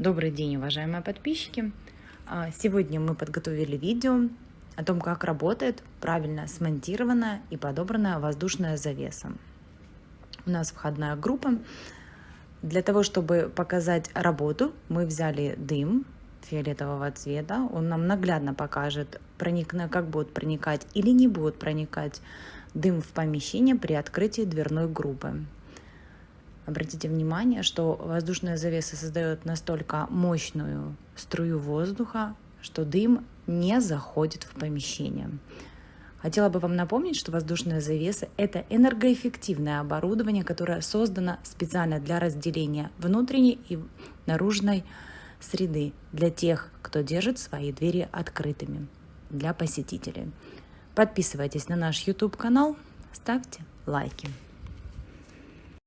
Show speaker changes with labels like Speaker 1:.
Speaker 1: Добрый день, уважаемые подписчики! А, сегодня мы подготовили видео о том, как работает правильно смонтированная и подобранная воздушная завеса. У нас входная группа. Для того, чтобы показать работу, мы взяли дым фиолетового цвета. Он нам наглядно покажет, как будет проникать или не будет проникать дым в помещение при открытии дверной группы. Обратите внимание, что воздушная завеса создает настолько мощную струю воздуха, что дым не заходит в помещение. Хотела бы вам напомнить, что воздушная завеса – это энергоэффективное оборудование, которое создано специально для разделения внутренней и наружной среды для тех, кто держит свои двери открытыми для посетителей. Подписывайтесь на наш YouTube-канал, ставьте лайки.